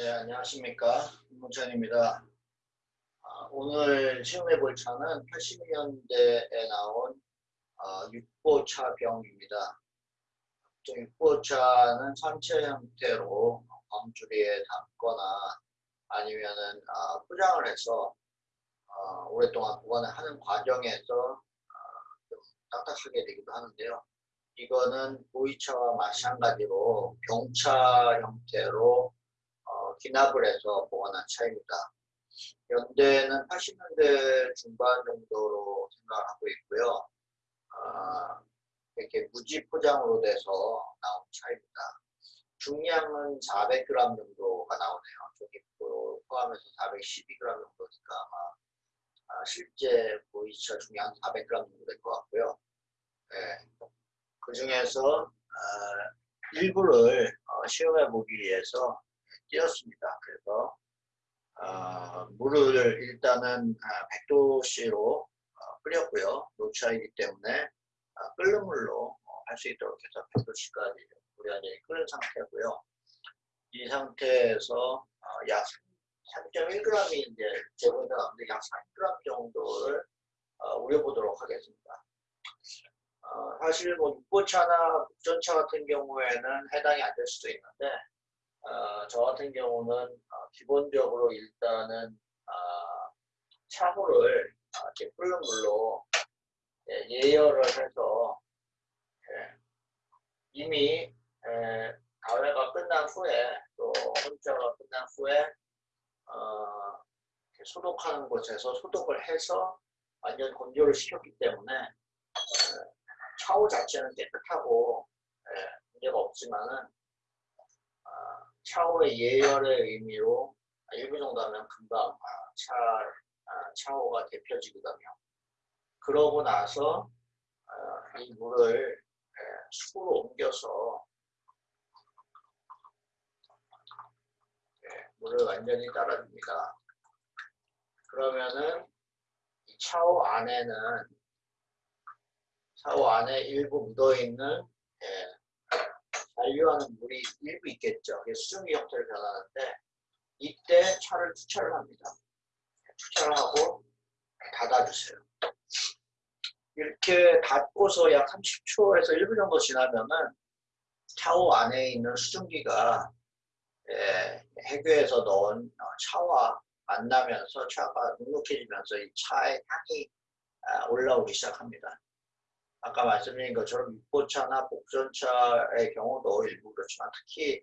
네, 안녕하십니까. 문천입니다. 아, 오늘 시험해 볼 차는 80년대에 나온 아, 육보차 병입니다. 육보차는 산체 형태로 광주리에 담거나 아니면 은 아, 포장을 해서 아, 오랫동안 보관을 하는 과정에서 아, 좀 딱딱하게 되기도 하는데요. 이거는 보이차와 마찬가지로 병차 형태로 어, 기납을 해서 보관한 차입니다. 연대는 80년대 중반 정도로 생각을 하고 있고요. 어, 이렇게 무지 포장으로 돼서 나온 차입니다. 중량은 400g 정도가 나오네요. 저기 포함해서 412g 정도니까 아마 아, 실제 보이차 중량 400g 정도 될 것 같고요. 네. 그 중에서 어, 일부를 어, 시험해 보기 위해서 띄었습니다. 그래서 어, 물을 일단은 100도씨로 끓였고요. 노차이기 때문에 끓는 물로 할 수 있도록 해서 100도씨까지 물이 완전히 끓은 상태고요. 이 상태에서 약 3.1g이 이제 제공이 나오는데 약 3g 정도를 우려보도록 하겠습니다. 어, 사실 뭐 육보차나 국전차 같은 경우에는 해당이 안 될 수도 있는데 어, 저 같은 경우는 어, 기본적으로 일단은 어, 차고를 어, 이렇게 끓는 물로 예, 예열을 해서 예, 이미 예, 가회가 끝난 후에 또 혼자가 끝난 후에 어, 소독하는 곳에서 소독을 해서 완전 건조를 시켰기 때문에 어, 샤워 자체는 깨끗하고 예, 문제가 없지만은 어, 샤워의 예열의 의미로 일부 정도 하면 금방 아, 차, 아, 샤워가 데펴지거든요. 그러고 나서 어, 이 물을 예, 수로 옮겨서 예, 물을 완전히 따라줍니다. 그러면은 이 샤워 안에는 샤워 안에 일부 묻어있는 예, 잔류하는 물이 일부 있겠죠. 수증기 형태를 변하는데 이때 차를 투철을 합니다. 투철을 하고 닫아주세요. 이렇게 닫고서 약 30초에서 1분 정도 지나면은 샤워 안에 있는 수증기가 예, 해교에서 넣은 차와 만나면서 차가 눅눅해지면서 이 차의 향이 아, 올라오기 시작합니다. 아까 말씀드린 것처럼 육보차나 복전차의 경우도 일부 그렇지만 특히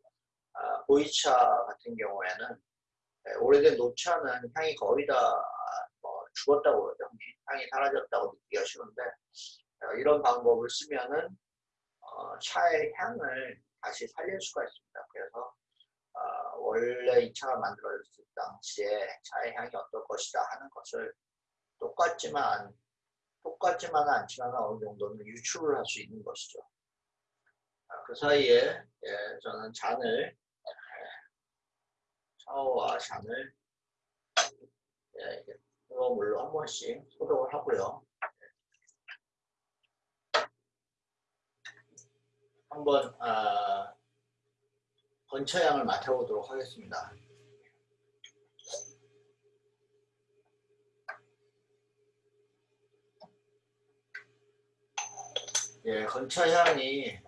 아, 보이차 같은 경우에는 네, 오래된 노차는 향이 거의 다뭐 죽었다고 그러죠. 향이 사라졌다고 느끼기가 쉬운데 어, 이런 방법을 쓰면은 어, 차의 향을 다시 살릴 수가 있습니다. 그래서 어, 원래 이 차가 만들어졌을 당시에 차의 향이 어떨 것이다 하는 것을 똑같지만 똑같지만은 않지만 어느 정도는 유출을 할 수 있는 것이죠. 아, 그 사이에 예, 저는 잔을 예, 샤워와 잔을 예, 뜨거운 물로 한 번씩 소독을 하고요. 한번 아, 건차향을 맡아보도록 하겠습니다. 예, 건차향이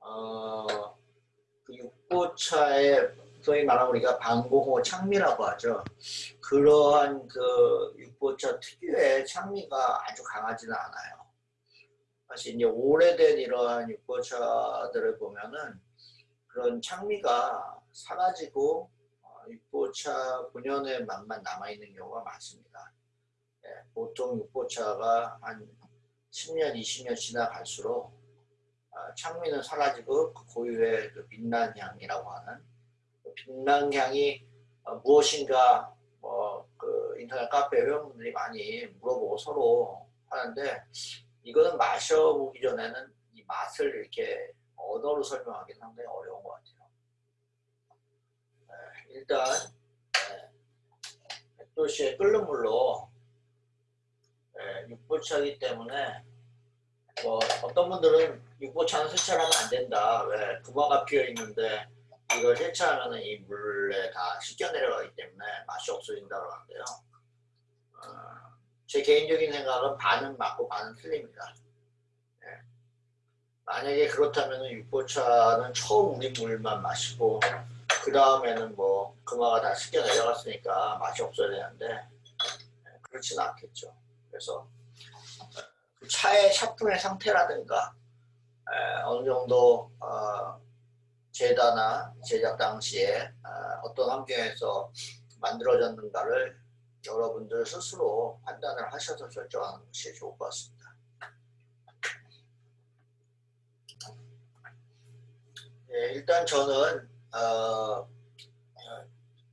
어, 그 육보차의 소위 말하면 우리가 방공호 창미라고 하죠. 그러한 그 육보차 특유의 창미가 아주 강하지는 않아요. 사실 이제 오래된 이러한 육보차들을 보면은 그런 창미가 사라지고 어, 육보차 본연의 맛만 남아있는 경우가 많습니다. 예, 보통 육보차가 한 10년, 20년 지나갈수록 어, 창미는 사라지고 그 고유의 그 빛난 향이라고 하는 그 빛난 향이 어, 무엇인가 뭐 그 인터넷 카페 회원분들이 많이 물어보고 서로 하는데 이거는 마셔보기 전에는 이 맛을 이렇게 언어로 설명하기 상당히 어려운 것 같아요. 네, 일단 네, 100도씨의 끓는 물로 예, 육보차기 때문에 뭐 어떤 분들은 육보차는 세차하면 안 된다. 왜 구멍가 피어 있는데 이걸 세차하면 이 물에 다 씻겨 내려가기 때문에 맛이 없어진다고 하는데요. 어, 제 개인적인 생각은 반은 맞고 반은 틀립니다. 예. 만약에 그렇다면 육보차는 처음 우린 물만 마시고 그 다음에는 뭐 금화가 다 씻겨 내려갔으니까 맛이 없어야 되는데 예, 그렇지는 않겠죠. 그래서 그 차의 샤프의 상태라든가 에, 어느 정도 어, 제다나 제작 당시에 어, 어떤 환경에서 만들어졌는가를 여러분들 스스로 판단을 하셔서 결정하는 것이 좋을 것 같습니다. 예, 일단 저는 어,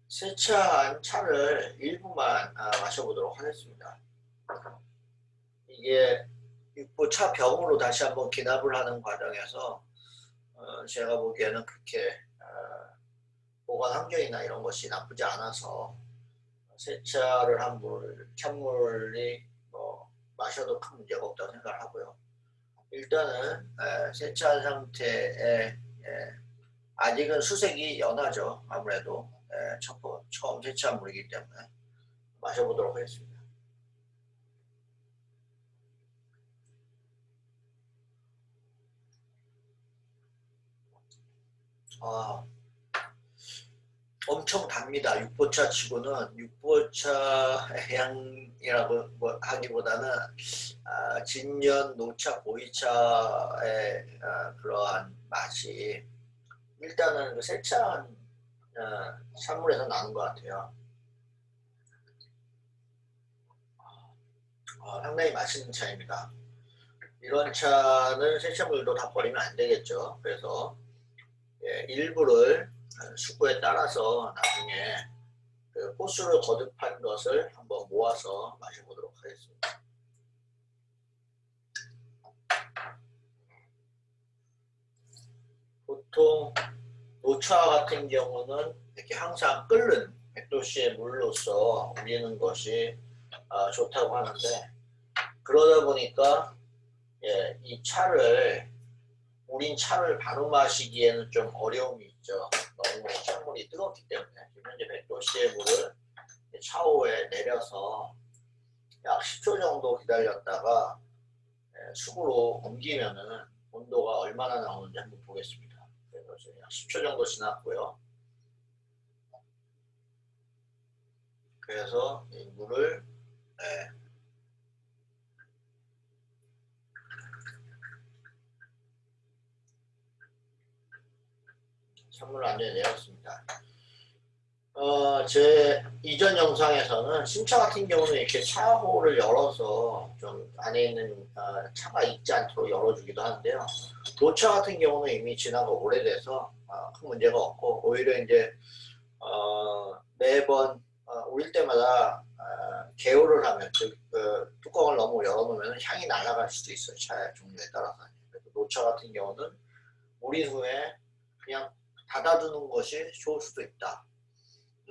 세차한 차를 일부만 아, 마셔보도록 하겠습니다. 이게 육보 차 병으로 다시 한번 기납을 하는 과정에서 어, 제가 보기에는 그렇게 어, 보관 환경이나 이런 것이 나쁘지 않아서 세차를 한 물, 찬물이 뭐 마셔도 큰 문제가 없다고 생각을 하고요. 일단은 에, 세차한 상태에 에, 아직은 수색이 연하죠. 아무래도 번- 처음 세차한 물이기 때문에 마셔보도록 하겠습니다. 아, 엄청 답니다. 육보차 치고는 육보차 향이라고 뭐 하기보다는 아, 진년, 노차, 보이차의 아, 그러한 맛이 일단은 그 세차한 어, 산물에서 나는 것 같아요. 아, 상당히 맛있는 차입니다. 이런 차는 세차물도 다 버리면 안 되겠죠. 그래서 예, 일부를 어, 수구에 따라서 나중에 그 호수를 거듭한 것을 한번 모아서 마셔보도록 하겠습니다. 보통 노차 같은 경우는 이렇게 항상 끓는 100도씨의 물로서 우리는 것이 어, 좋다고 하는데 그러다 보니까 예, 이 차를 우린 차를 바로 마시기에는 좀 어려움이 있죠. 너무 찬물이 뜨겁기 때문에 지금 현재 100도씨의 물을 차오에 내려서 약 10초 정도 기다렸다가 예, 수구로 옮기면은 온도가 얼마나 나오는지 한번 보겠습니다. 그래서 지금 약 10초 정도 지났고요. 그래서 이 물을 예, 완전히 내렸습니다. 어, 제 이전 영상에서는 신차 같은 경우는 이렇게 차호를 열어서 좀 안에 있는 어, 차가 익지 않도록 열어주기도 하는데요. 노차 같은 경우는 이미 지나가 오래돼서 어, 큰 문제가 없고 오히려 이제 어, 매번 어, 우릴 때마다 어, 개요를 하면 즉 그, 뚜껑을 너무 열어놓으면 향이 날아갈 수도 있어요. 차의 종류에 따라서. 노차 같은 경우는 우린 후에 그냥 닫아두는 것이 좋을 수도 있다.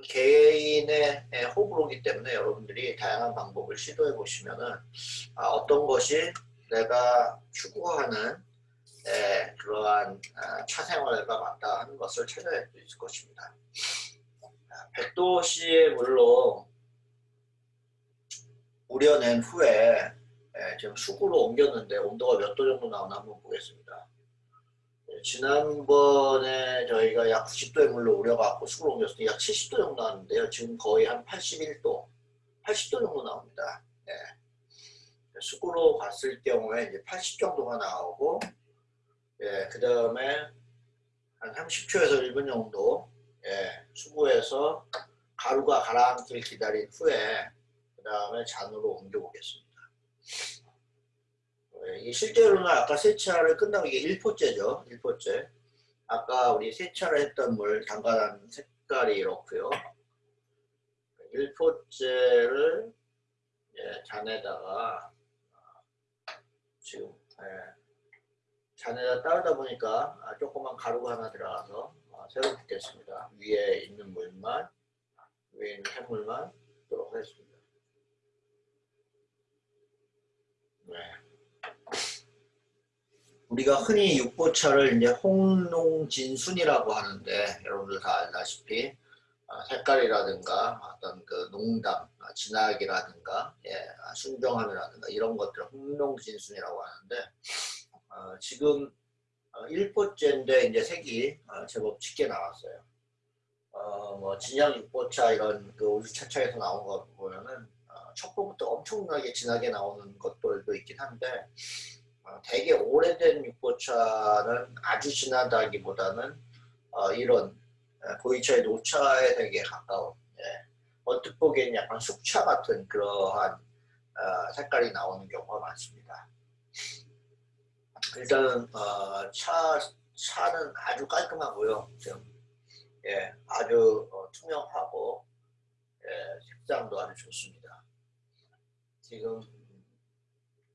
개인의 예, 호불호기 때문에 여러분들이 다양한 방법을 시도해 보시면은 아, 어떤 것이 내가 추구하는 예, 그러한 아, 차 생활과 맞다 하는 것을 찾아낼 수 있을 것입니다. 100도씨의 물로 우려낸 후에 예, 지금 수구로 옮겼는데 온도가 몇 도 정도 나오나 한번 보겠습니다. 예, 지난번에 저희가 약 90도의 물로 우려갖고 수구로 옮겼을 때 약 70도 정도 나왔는데요. 지금 거의 한 81도, 80도 정도 나옵니다. 예. 수구로 갔을 경우에 이제 80 정도가 나오고, 예, 그 다음에 한 30초에서 1분 정도, 예, 수구에서 가루가 가라앉길 기다린 후에, 그 다음에 잔으로 옮겨보겠습니다. 예, 이 실제로는 아까 세차를 끝나고 이게 1포째죠. 1포째. 아까 우리 세차를 했던 물 담가난 색깔이 이렇고요. 1포째를 예, 잔에다가 지금 예, 잔에다 따르다 보니까 아, 조그만 가루가 하나 들어가서 아, 새로 붓겠습니다. 위에 있는 물만 위에 있는 샘물만 붓도록 하겠습니다. 네. 우리가 흔히 육보차를 이제 홍농진순이라고 하는데 여러분들 다 알다시피 어, 색깔이라든가 어떤 그 농담, 어, 진학이라든가 예, 순정함이라든가 이런 것들 홍농진순이라고 하는데 어, 지금 1포째인데 이제 색이 제법 짙게 나왔어요. 어, 뭐 진양 육보차 이런 그 우주차차에서 나온 거 보면은 어, 첩보부터 엄청나게 진하게 나오는 것들도 있긴 한데 어, 되게 오래된 육보차는 아주 진하다기보다는 어, 이런 보이차의 노차에 되게 가까운 예. 언뜻 보기엔 약간 숙차 같은 그러한 어, 색깔이 나오는 경우가 많습니다. 일단은 어, 차 차는 아주 깔끔하고요. 지금 예, 아주 어, 투명하고 예, 색상도 아주 좋습니다. 지금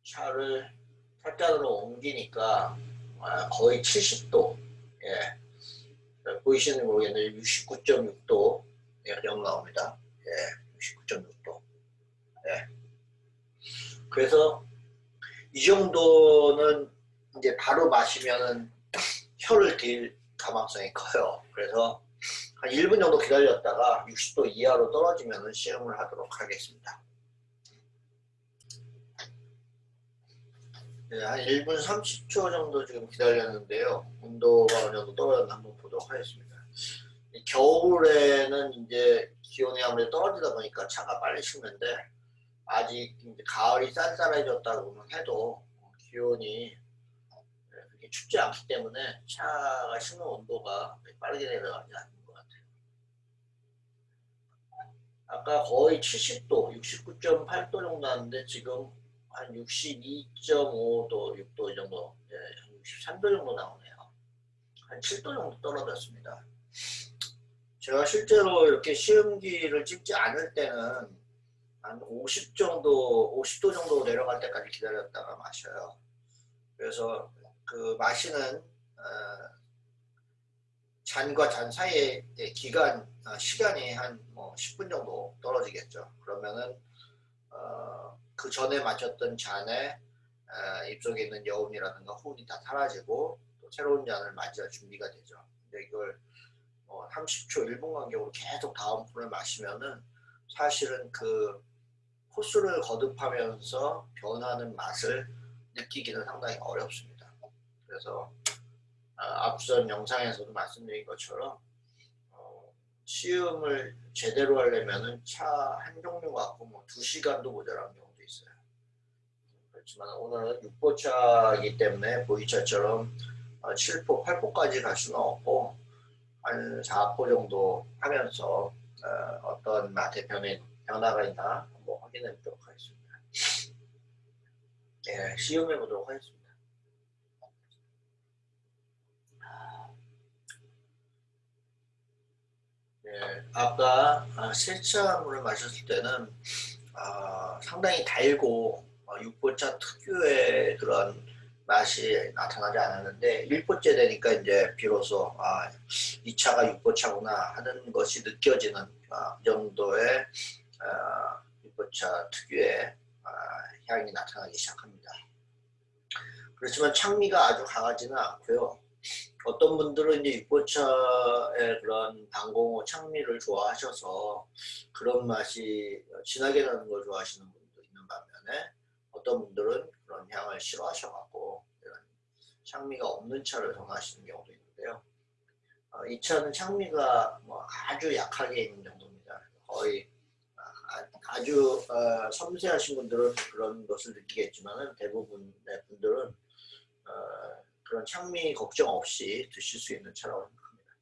차를 살짝으로 옮기니까 아, 거의 70도 예, 보이시는 모르겠는데 69.6도 예, 정도 나옵니다. 예, 69.6도 예. 그래서 이 정도는 이제 바로 마시면은 혀를 딜 가망성이 커요. 그래서 한 1분 정도 기다렸다가 60도 이하로 떨어지면 시음을 하도록 하겠습니다. 네, 한 1분 30초 정도 지금 기다렸는데요. 온도가 어느 정도 떨어졌나 한번 보도록 하겠습니다. 겨울에는 이제 기온이 아무래도 떨어지다 보니까 차가 빨리 식는데 아직 가을이 쌀쌀해졌다고 해도 기온이 그렇게 춥지 않기 때문에 차가 식는 온도가 빠르게 내려가지 않는 아까 거의 70도, 69.8도 정도 나는데 지금 한 62.5도, 6도 정도, 예, 63도 정도 나오네요. 한 7도 정도 떨어졌습니다. 제가 실제로 이렇게 시음기를 찍지 않을 때는 한 50 정도, 50도 정도 내려갈 때까지 기다렸다가 마셔요. 그래서 그 마시는 어, 잔과 잔 사이의 기간, 어, 시간이 한 뭐 10분 정도 떨어지겠죠. 그러면은 어, 그 전에 마셨던 잔에 어, 입속에 있는 여운이라든가 혼이 다 사라지고 또 새로운 잔을 맞이할 준비가 되죠. 근데 이걸 뭐 30초, 1분 간격으로 계속 다음 분을 마시면은 사실은 그 코스를 거듭하면서 변하는 맛을 느끼기는 상당히 어렵습니다. 그래서 아, 앞선 영상에서도 말씀드린 것처럼 어, 시음을 제대로 하려면 차 한 종류 갖고 뭐 2시간도 모자란 경우 도 있어요. 그렇지만 오늘은 6보차이기 때문에 보이차처럼 7포, 어, 8포까지 갈 수는 없고 한 4포 정도 하면서 어, 떤 맛의 변화, 변화가 있나 한번 확인해 보도록 하겠습니다. 예, 시음해 보도록 하겠습니다. 예, 아까 아, 세차 물을 마셨을 때는 아, 상당히 달고 어, 육보차 특유의 그런 맛이 나타나지 않았는데 1포째 되니까 이제 비로소 아, 이 차가 육보차구나 하는 것이 느껴지는 아, 그 정도의 아, 육보차 특유의 아, 향이 나타나기 시작합니다. 그렇지만 창미가 아주 강하지는 않고요. 어떤 분들은 이제 육보차의 그런 방공호 창미를 좋아하셔서 그런 맛이 진하게 나는 걸 좋아하시는 분도 있는 반면에 어떤 분들은 그런 향을 싫어하셔갖고 이런 창미가 없는 차를 선호하시는 경우도 있는데요. 어, 이 차는 창미가 뭐 아주 약하게 있는 정도입니다. 거의 아, 주 어, 섬세하신 분들은 그런 것을 느끼겠지만 대부분의 분들은 어, 그런 창미 걱정 없이 드실 수 있는 차라고 생각합니다.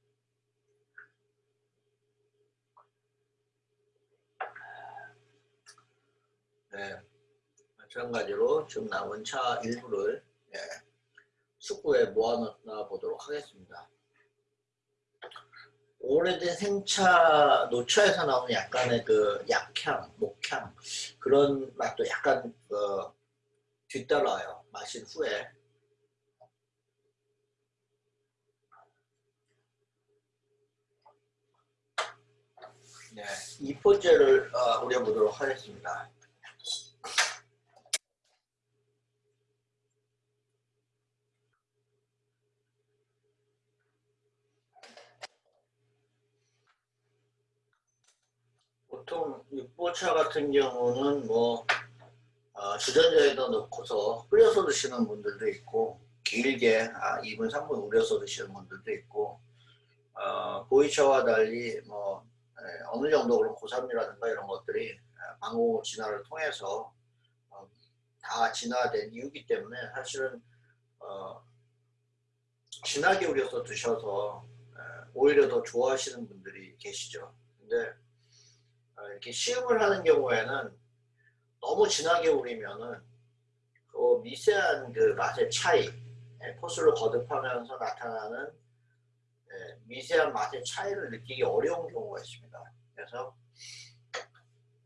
네, 마찬가지로 지금 남은 차 일부를 네, 숙구에 모아놓아 보도록 하겠습니다. 오래된 생차 노차에서 나오는 약간의 그 약향, 목향 그런 맛도 약간 그 뒤따라요. 마신 후에 네, 2번째를 어, 우려보도록 하겠습니다. 보통 6보차 같은 경우는 뭐 어, 주전자에다 넣고서 끓여서 드시는 분들도 있고 길게 아, 2분 3분 우려서 드시는 분들도 있고 어, 보이차와 달리 뭐 어느 정도 그런 고산이라든가 이런 것들이 예, 방호 진화를 통해서 어, 다 진화된 이유기 때문에 사실은 어, 진하게 우려서 드셔서 예, 오히려 더 좋아하시는 분들이 계시죠. 근데 어, 이렇게 시음을 하는 경우에는 너무 진하게 우리면은 그 미세한 그 맛의 차이, 예, 포스를 거듭하면서 나타나는 예, 미세한 맛의 차이를 느끼기 어려운 경우가 있습니다. 그래서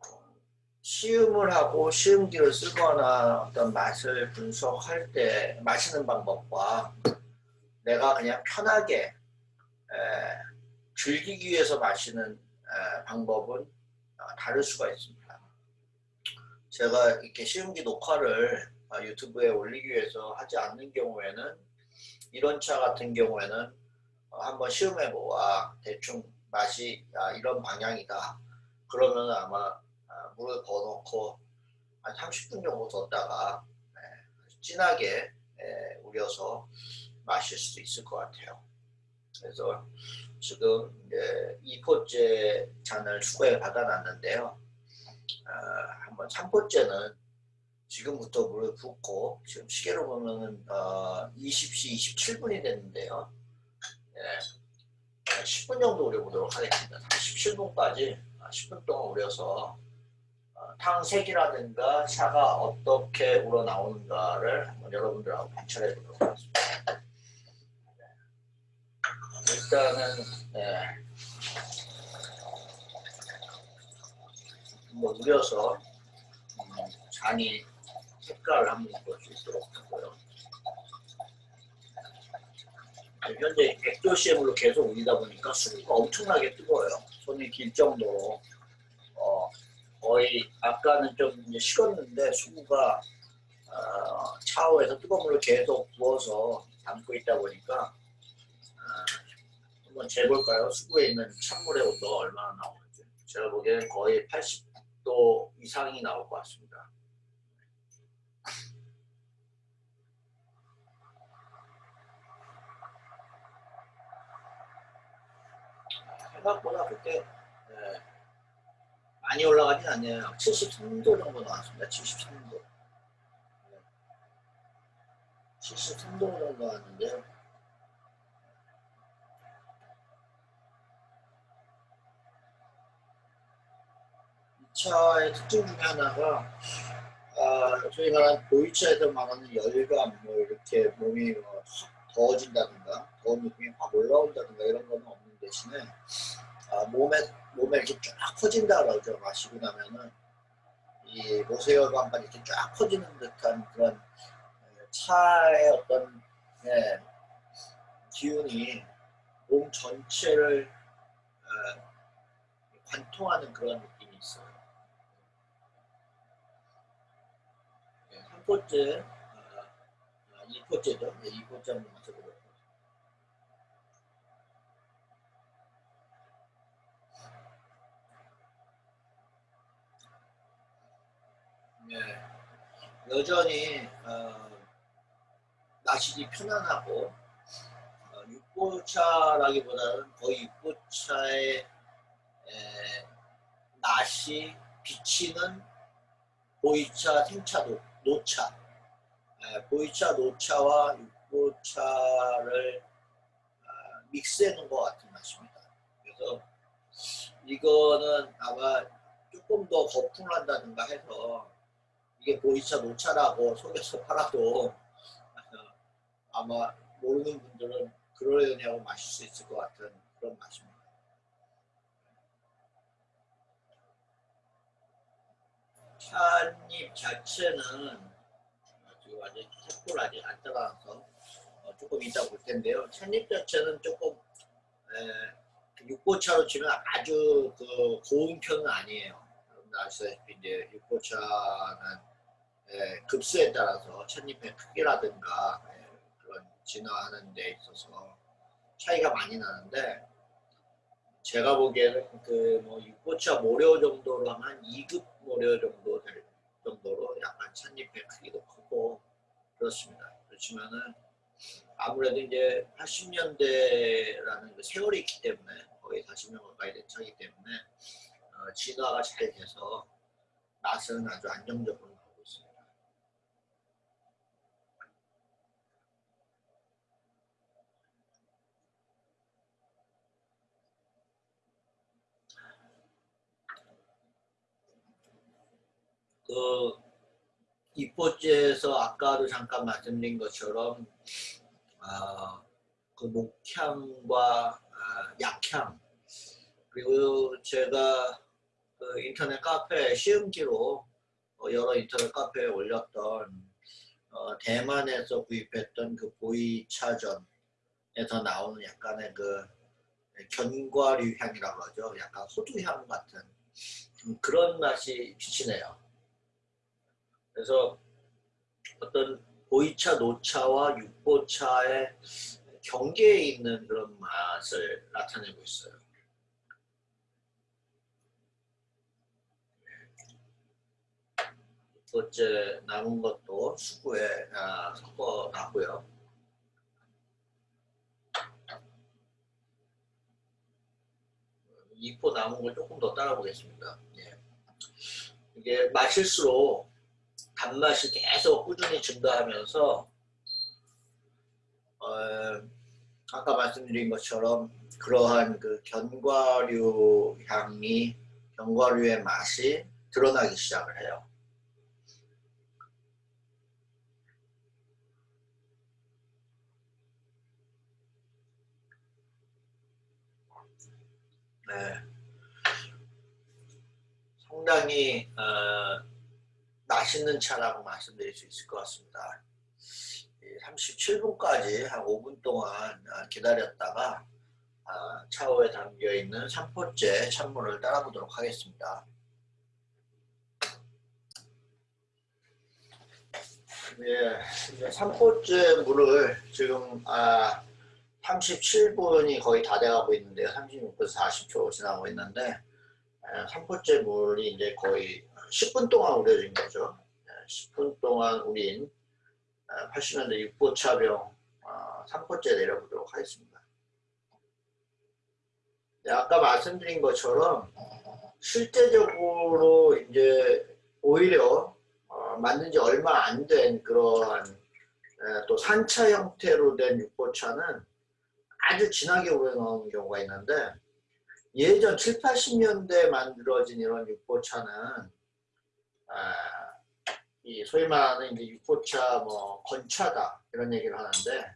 어, 시음을 하고 시음기를 쓰거나 어떤 맛을 분석할 때 마시는 방법과 내가 그냥 편하게 에, 즐기기 위해서 마시는 에, 방법은 어, 다를 수가 있습니다. 제가 이렇게 시음기 녹화를 어, 유튜브에 올리기 위해서 하지 않는 경우에는 이런 차 같은 경우에는 어, 한번 시음해보아 대충 맛이 아, 이런 방향이다. 그러면 아마 아, 물을 넣어놓고 한 30분 정도 뒀다가 네, 진하게 에, 우려서 마실 수도 있을 것 같아요. 그래서 지금 이제 2포째 잔을 추가해 받아놨는데요. 어, 한번 3포째는 지금부터 물을 붓고 지금 시계로 보면은 어, 20시 27분이 됐는데요. 예, 10분 정도 우려보도록 하겠습니다. 37분까지 10분 동안 우려서 어, 탕색이라든가 차가 어떻게 우러나오는가를 한번 여러분들하고 관찰해 보도록 하겠습니다. 일단은 네. 한번 우려서 음, 잔이 색깔을 한번 볼수 있도록 하고요. 현재 100도씨의 로 계속 우리다 보니까 수구가 엄청나게 뜨거워요. 손이 길 정도로 어, 거의 아까는 좀 이제 식었는데 수구가 어, 샤워에서 뜨거운 물을 계속 부어서 담고 있다 보니까 어, 한번 재볼까요? 수구에 있는 찬물의 온도가 얼마나 나오는지 제가 보기에는 거의 80도 이상이 나올 것 같습니다. 생각보다 그때 네, 많이 올라가진 않네요. 73도 정도 나왔습니다. 73도. 네. 73도 정도 나왔는데요. 이 차의 특징 중에 하나가 아, 저희 말하는 보이차에서 말하는 열감, 뭐 이렇게 몸이 뭐 더워진다든가 더운 느낌이 확 올라온다든가 이런 거는 없는 대신에 아, 몸에 몸에 이렇게 쫙 퍼진다 그러죠. 마시고 나면은 이 모세혈관까지 이렇게 쫙 퍼지는 듯한 그런 차의 어떤 예, 기운이 몸 전체를 어, 관통하는 그런 느낌이 있어요. 예, 한 번째, 어, 이 번째죠. 네, 이 번째 한번 맞춰보도록 네. 여전히 어, 마시기 편안하고 어, 육보차라기보다는 거의 육보차의 에, 맛이 비치는 보이차, 생차, 노, 노차 에, 보이차, 노차와 육보차를 어, 믹스해 놓은 것 같은 맛입니다. 그래서 이거는 아마 조금 더 거품을 한다든가 해서 이게 보이차 노차라고 속에서 팔아도 아마 모르는 분들은 그러려니 하고 마실 수 있을 것 같은 그런 맛입니다. 찻잎 자체는 지금 아직 색불 아직 안 들어가서 어, 조금 이따 볼 텐데요. 찻잎 자체는 조금 에, 육보차로 치면 아주 그 고운 편은 아니에요. 여러분들 아시다시피 이제 육보차는 예, 급수에 따라서 찻잎의 크기라든가 예, 그런 진화하는 데 있어서 차이가 많이 나는데 제가 보기에는 그뭐 육고차 모료 정도로 하면 2급 모료 정도 될 정도로 약간 찻잎의 크기도 크고 그렇습니다. 그렇지만은 아무래도 이제 80년대라는 그 세월이 있기 때문에 거의 40년 가까이 된 차이기 때문에 어, 진화가 잘 돼서 맛은 아주 안정적으로 나오고 있습니다. 그 입포제에서 아까도 잠깐 말씀드린 것처럼 어, 그 목향과 어, 약향 그리고 제가 그 인터넷 카페 시음기로 어, 여러 인터넷 카페에 올렸던 어, 대만에서 구입했던 그 보이차전에서 나오는 약간의 그 견과류 향이라고 하죠. 약간 호두향 같은 그런 맛이 비치네요. 그래서 어떤 보이차, 노차와 육보차의 경계에 있는 그런 맛을 나타내고 있어요. 번째 남은 것도 수구에 아, 섞어 놨고요. 이포 남은 걸 조금 더 따라 보겠습니다. 예. 이게 마실수록 단맛이 계속 꾸준히 증가하면서 어, 아까 말씀드린 것처럼 그러한 그 견과류 향이 견과류의 맛이 드러나기 시작을 해요. 네. 상당히 어, 맛있는 차라고 말씀드릴 수 있을 것 같습니다. 37분까지 한 5분 동안 어, 기다렸다가 어, 차오에 담겨있는 3포째 찬물을 따라보도록 하겠습니다. 예, 3포째 물을 지금 아, 37분이 거의 다 돼가고 있는데요. 36분에서 40초 지나고 있는데 3포째 물이 이제 거의 10분 동안 우려진 거죠. 10분 동안 우린 80년대 6보차병 3포째 내려보도록 하겠습니다. 네, 아까 말씀드린 것처럼 실제적으로 이제 오히려 어, 만든 지 얼마 안 된 그러한 또 산차 형태로 된 육보차는 아주 진하게 우러나오는 경우가 있는데 예전 7, 80년대 만들어진 이런 육보차는 아, 이 소위 말하는 이제 육보차 뭐 건차다 이런 얘기를 하는데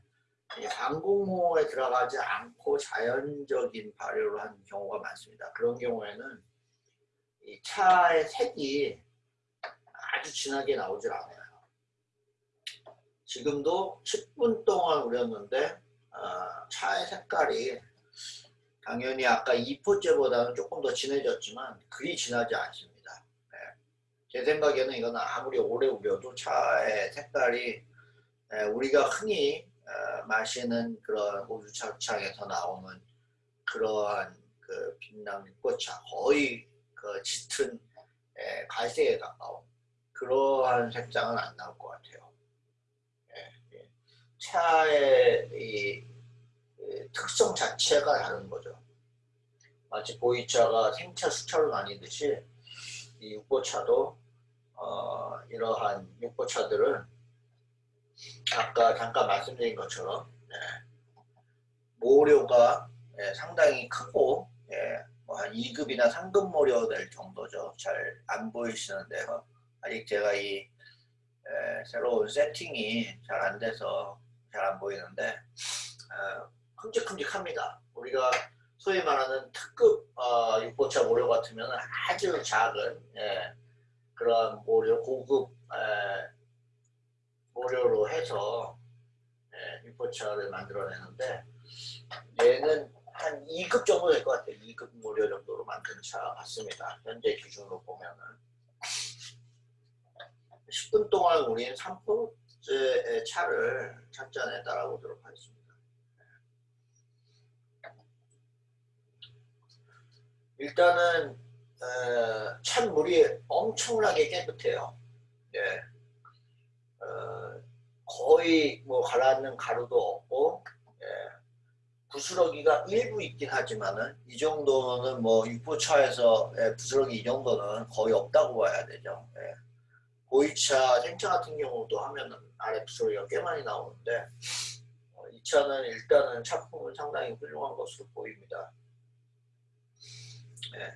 방공호에 들어가지 않고 자연적인 발효를 하는 경우가 많습니다. 그런 경우에는 이 차의 색이 아주 진하게 나오질 않아요. 지금도 10분 동안 우렸는데 어, 차의 색깔이 당연히 아까 2포째보다는 조금 더 진해졌지만 그리 진하지 않습니다. 네. 제 생각에는 이거는 아무리 오래 우려도 차의 색깔이 네, 우리가 흔히 어, 마시는 그런 우주차창에서 나오는 그러한 그 빛나는 꽃차 거의 그 짙은 예, 갈색에 가까운 그러한 색상은 안 나올 것 같아요. 예, 예. 차의 이 특성 자체가 다른 거죠. 마치 보이차가 생차, 수차로 나뉘듯이 이 육보차도 어, 이러한 육보차들은 아까 잠깐 말씀드린 것처럼 네, 모료가 네, 상당히 크고 네, 뭐한 2급이나 3급 모료 될 정도죠. 잘 안 보이시는데요. 아직 제가 이 새로운 세팅이 잘 안 돼서 잘 안 보이는데 어, 큼직큼직합니다. 우리가 소위 말하는 특급 어, 육보차 모료 같으면 아주 작은 예, 그런 모료 고급 에, 모료로 해서 예, 육보차를 만들어내는데 얘는 한 2급 정도 될 것 같아요. 2급 모료 정도로 만든 차 같습니다. 현재 기준으로 보면은 10분 동안 우리는 3포째의 차를 찻잔에 따라보도록 하겠습니다. 일단은 어, 찬물이 엄청나게 깨끗해요. 예. 어, 거의 뭐 가라앉는 가루도 없고 예. 부스러기가 일부 있긴 하지만은 이 정도는 뭐 육보차에서 예, 부스러기 이 정도는 거의 없다고 봐야 되죠. 예. 보이차, 생차 같은 경우도 하면은 아래 부스러기가 꽤 많이 나오는데 어, 이 차는 일단은 차품은 상당히 훌륭한 것으로 보입니다. 예.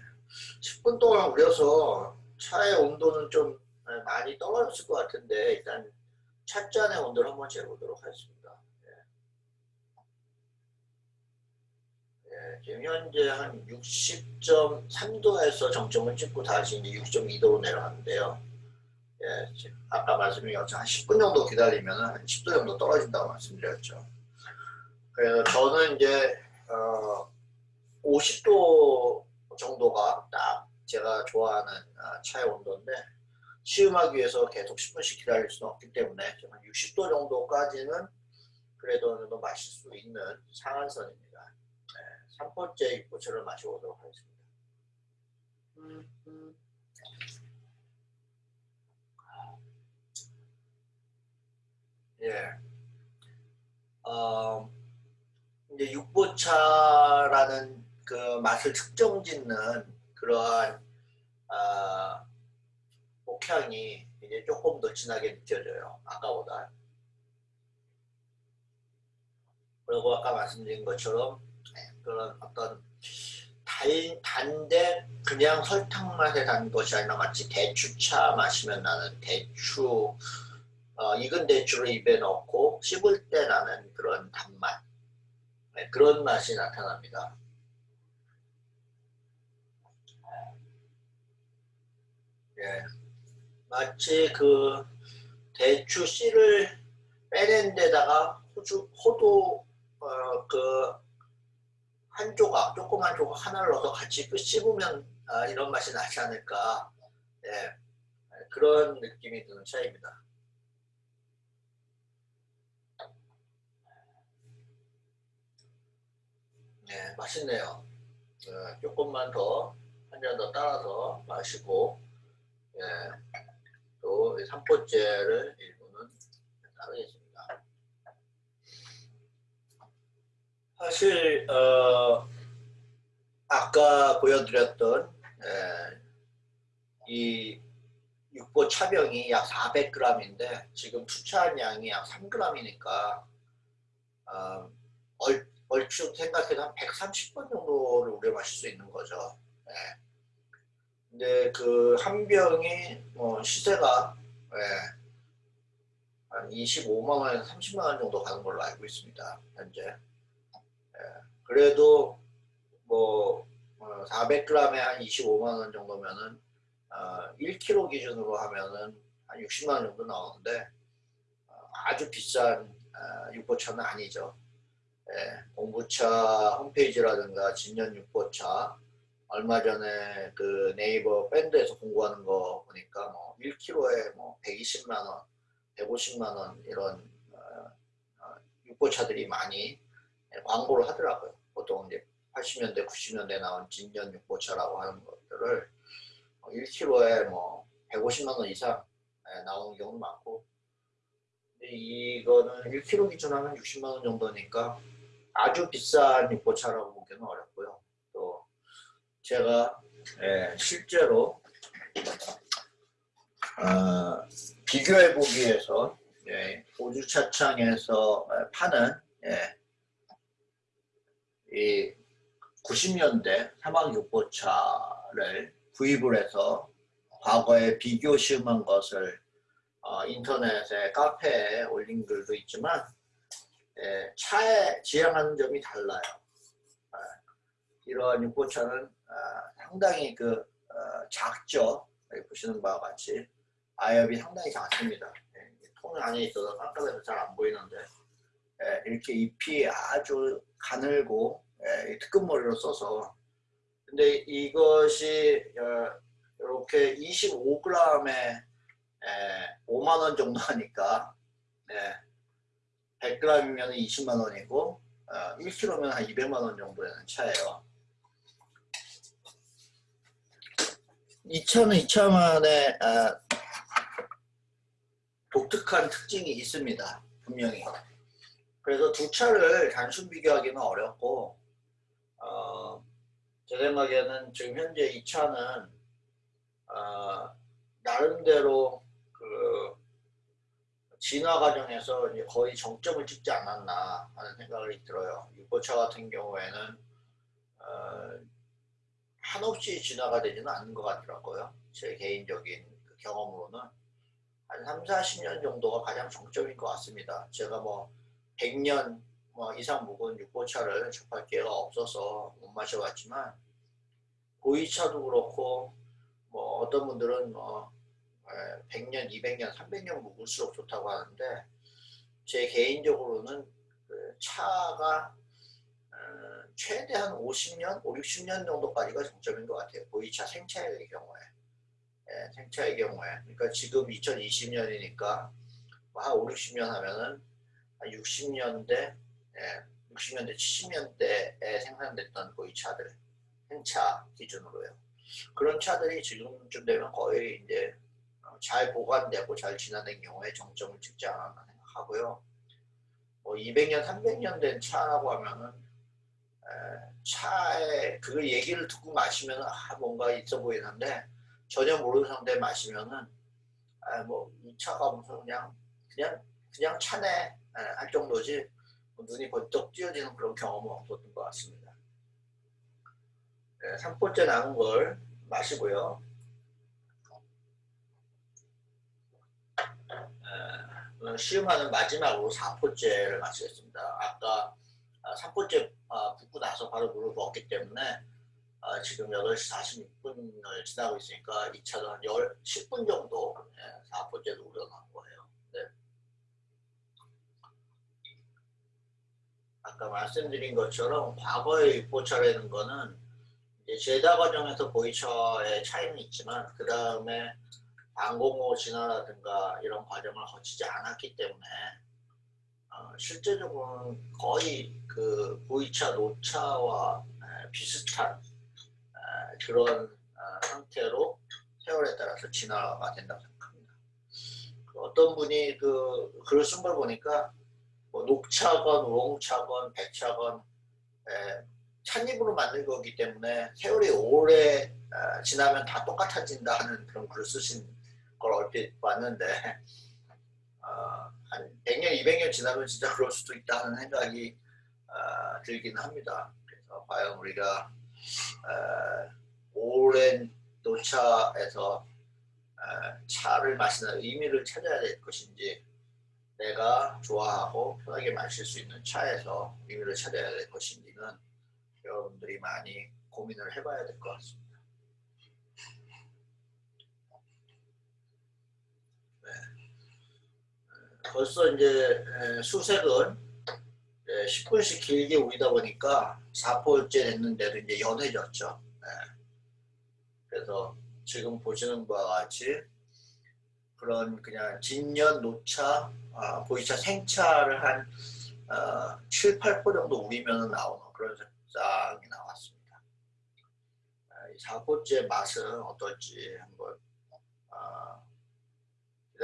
10분 동안 우려서 차의 온도는 좀 예, 많이 떨어졌을 것 같은데 일단 찻잔의 온도를 한번 재보도록 하겠습니다. 예. 예, 지금 현재 한 60.3도에서 정점을 찍고 다시 이제 6.2도로 내려갔는데요. 예, 지금 아까 말씀드린 것처럼 한 10분 정도 기다리면 한 10도 정도 떨어진다고 말씀드렸죠. 그래서 저는 이제 어, 50도 정도가 딱 제가 좋아하는 아, 차의 온도인데 시음하기 위해서 계속 10분씩 기다릴 수는 없기 때문에 한 60도 정도까지는 그래도 어느 마실 수 있는 상한선입니다. 네, 3번째 입고차를 마셔보도록 하겠습니다. 예. 어, 이제 육보차라는 그 맛을 특정 짓는 그러한 아, 목향이 이제 조금 더 진하게 느껴져요. 아까보다. 그리고 아까 말씀드린 것처럼 그런 어떤 달, 단데 그냥 설탕 맛에 단 것이 아니라 마치 대추차 마시면 나는 대추 어, 익은 대추를 입에 넣고 씹을 때 나는 그런 단맛 네, 그런 맛이 나타납니다. 예, 마치 그 대추 씨를 빼낸 데다가 호주, 호두 어, 그한 조각, 조그만 조각 하나를 넣어서 같이 그 씹으면 아, 이런 맛이 나지 않을까 예, 그런 느낌이 드는 차입니다. 네, 맛있네요. 네, 조금만 더, 한 잔 더 따라서 마시고, 예, 또 3포째를 일부는 따르겠습니다. 사실, 어, 아까 보여드렸던, 예, 이 육보 차병이 약 400g인데, 지금 투차한 양이 약 3g이니까, 어, 얼, 얼추 생각해도 한 130번 정도를 우려 마실 수 있는 거죠. 네. 근데 그한 병이 뭐 시세가 네. 한 25만 원에서 30만 원 정도 가는 걸로 알고 있습니다. 현재. 네. 그래도 뭐 400g에 한 25만 원 정도면은 어, 1kg 기준으로 하면은 한 60만 원 정도 나오는데 어, 아주 비싼 어, 육보차는 아니죠. 예, 공부차 홈페이지라든가 진년 육보차 얼마 전에 그 네이버 밴드에서 공부하는 거 보니까 뭐 1kg에 뭐 120만 원, 150만 원 이런 어, 어, 육보차들이 많이 광고를 하더라고요. 보통 이제 80년대, 90년대 나온 진년 육보차라고 하는 것들을 1kg에 뭐 150만 원 이상 예, 나오는 경우도 많고 이거는 1kg 기준하면 60만 원 정도니까 아주 비싼 육보차라고 보기는 어렵고요. 또 제가 예, 실제로 어, 비교해 보기 위해서 예, 오주차창에서 파는 예, 이 90년대 사막 육보차를 구입을 해서 과거에 비교 시음한 것을 어, 인터넷에 카페에 올린 글도 있지만 예, 차에 지향하는 점이 달라요. 아, 이러한 육보차는 아, 상당히 그 어, 작죠. 보시는 바와 같이 아엽이 상당히 작습니다. 예, 통 안에 있어서 깜깜해서 잘 안 보이는데 예, 이렇게 잎이 아주 가늘고 예, 특급머리로 써서 근데 이것이 어, 이렇게 25g에 5만원 정도 하니까 100g이면 20만 원이고 어, 1kg면 한 200만 원 정도 되는 차예요. 이 차는 이 차만의 아, 독특한 특징이 있습니다. 분명히. 그래서 두 차를 단순 비교하기는 어렵고 어, 제 생각에는 지금 현재 이 차는 어, 나름대로 그 진화 과정에서 거의 정점을 찍지 않았나 하는 생각이 들어요. 유보차 같은 경우에는 어, 한없이 진화가 되지는 않는 것 같더라고요. 제 개인적인 그 경험으로는 한 3, 40년 정도가 가장 정점인 것 같습니다. 제가 뭐 100년 뭐 이상 묵은 육보차를 접할 기회가 없어서 못 마셔봤지만 보이차도 그렇고 뭐 어떤 분들은 뭐 100년, 200년, 300년 묵을수록 좋다고 하는데 제 개인적으로는 그 차가 어, 최대한 50년, 5, 60년 정도까지가 정점인 것 같아요. 보이차 생차의 경우에. 예, 생차의 경우에. 그러니까 지금 2020년이니까 뭐한 5, 60년 하면은 60년대, 예, 60년대, 70년대에 생산됐던 보이차들, 생차 기준으로요. 그런 차들이 지금쯤 되면 거의 이제 잘 보관되고 잘 진화된 경우에 정점을 찍지 않았나 생각하고요. 뭐 200년, 300년 된 차라고 하면은 차에 그 얘기를 듣고 마시면 아, 뭔가 있어 보이는데 전혀 모르는 상태에 마시면은 아, 뭐이 차가 무슨 그냥 그냥 그냥 차네 할 정도지 뭐 눈이 번쩍 띄어지는 그런 경험은 없었던 것 같습니다. 네, 3포째 남은 걸 마시고요. 시음하는 마지막으로 4포째를 마치겠습니다. 아까 3포째 아, 붓고 나서 바로 물을 먹기 때문에 아, 지금 8시 46분을 지나고 있으니까 2차도 한 10, 10 분 정도 4포째도 우려놓은 거예요. 네. 아까 말씀드린 것처럼 과거의 6포차라는 거는 제다 과정에서 보이처의 차이는 있지만 그 다음에 방공호 진화라든가 이런 과정을 거치지 않았기 때문에 어, 실제적으로는 거의 그 보이차 노차와 에, 비슷한 에, 그런 어, 상태로 세월에 따라서 진화가 된다고 생각합니다. 그 어떤 분이 그 글을 쓴 걸 보니까 뭐 녹차건 우롱차건 백차건 에, 찻잎으로 만든 거기 때문에 세월이 오래 어, 지나면 다 똑같아진다 하는 그런 글을 쓰신 걸 얼핏 봤는데 어, 한 100년, 200년 지나면 진짜 그럴 수도 있다 는 생각이 어, 들긴 합니다. 그래서 과연 우리가 어, 오랜 노차에서 어, 차를 마시는 의미를 찾아야 될 것인지 내가 좋아하고 편하게 마실 수 있는 차에서 의미를 찾아야 될 것인지는 여러분들이 많이 고민을 해봐야 될 것 같습니다. 벌써 이제 수색은 10분씩 길게 우리다 보니까 4포째 됐는데도 이제 연해졌죠. 그래서 지금 보시는 바와 같이 그런 그냥 진년, 노차, 아, 보이차, 생차를 한 어, 7, 8포 정도 우리면 나오는 그런 색상이 나왔습니다. 4포째 맛은 어떨지 한번 어,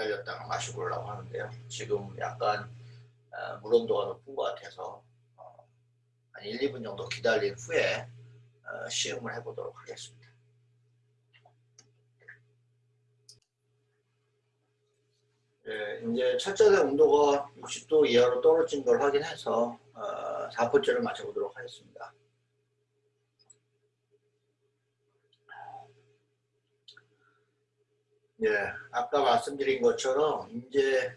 기다렸다가 마시고 보려고 하는데요. 지금 약간 어, 물 온도가 높은 것 같아서 어, 한 1, 2분 정도 기다린 후에 어, 시음을 해보도록 하겠습니다. 예, 이제 첫째 온도가 60도 이하로 떨어진 걸 확인해서 어, 4포째를 마셔보도록 하겠습니다. 예, 아까 말씀드린 것처럼 이제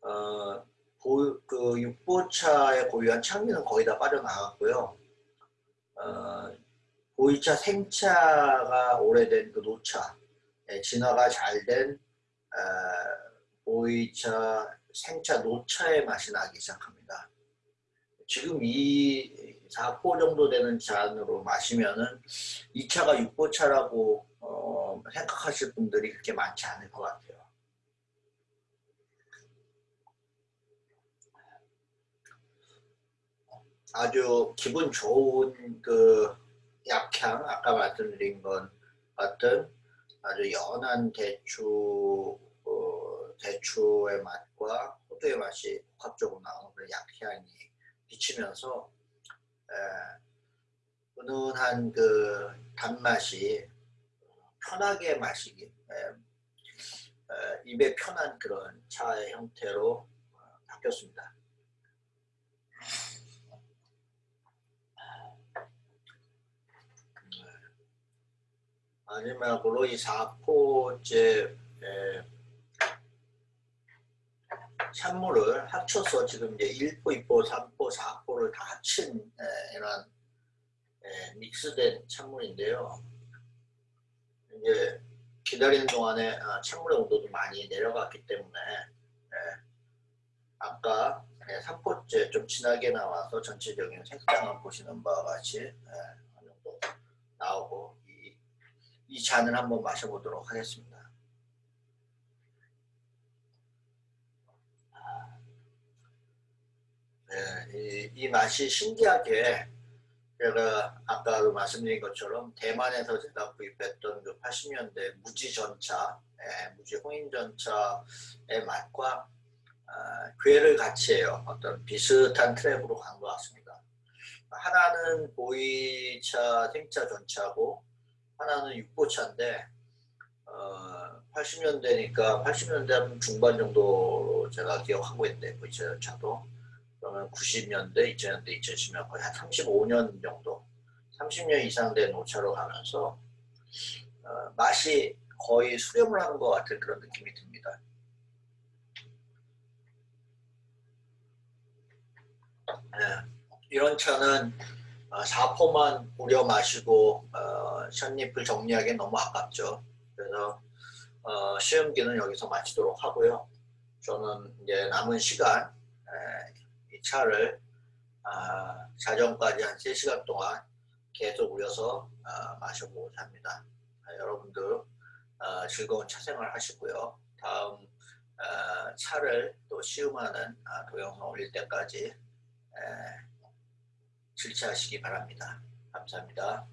어, 보, 그 육보차에 고유한 창미는 거의 다 빠져나갔고요. 어, 보이차 생차가 오래된 그 노차, 예, 진화가 잘된 어, 보이차 생차 노차의 맛이 나기 시작합니다. 지금 이 4포 정도 되는 잔으로 마시면은 이 차가 6포차라고 어, 생각하실 분들이 그렇게 많지 않을 것 같아요. 아주 기분 좋은 그 약향, 아까 말씀드린 건 같은 아주 연한 대추 어, 대추의 맛과 호두의 맛이 복합적으로 나오는 그런 약향이 비치면서 에, 은은한 그 단맛이 편하게 마시기 에, 에, 입에 편한 그런 차의 형태로 어, 바뀌었습니다. 마지막으로 이 4포째 산물을 합쳐서 지금 이제 1포, 2포, 3포, 4포를 다 합친 에, 이런 에, 믹스된 찬물인데요. 이제 기다리는 동안에 아, 찬물의 온도도 많이 내려갔기 때문에 에, 아까 3포째 좀 진하게 나와서 전체적인 색상을 보시는 바와 같이 에, 어느 정도 나오고 이, 이 잔을 한번 마셔보도록 하겠습니다. 네, 이, 이 맛이 신기하게 제가 아까도 말씀드린 것처럼 대만에서 제가 구입했던 그 80년대 무지 전차, 예, 무지 홍인 전차의 맛과 아, 괴를 같이 해요. 어떤 비슷한 트랙으로 간 것 같습니다. 하나는 보이차 생차 전차고 하나는 육보차인데 어, 80년대니까 80년대 중반 정도 제가 기억하고 있는데 보이차 전차도 그러면 90년대, 2000년대, 2010년 거의 한 35년 정도 30년 이상 된 오차로 가면서 어, 맛이 거의 수렴을 하는 것 같은 그런 느낌이 듭니다. 네, 이런 차는 어, 4포만 우려 마시고 어, 샷잎을 정리하기 너무 아깝죠. 그래서 어, 시음기는 여기서 마치도록 하고요. 저는 이제 남은 시간 이 차를 아, 자정까지 한 3시간 동안 계속 우려서 아, 마셔보고자 합니다. 아, 여러분들 아, 즐거운 차 생활 하시고요. 다음 아, 차를 또 시음하는 아, 동영상 올릴 때까지 에, 질차하시기 바랍니다. 감사합니다.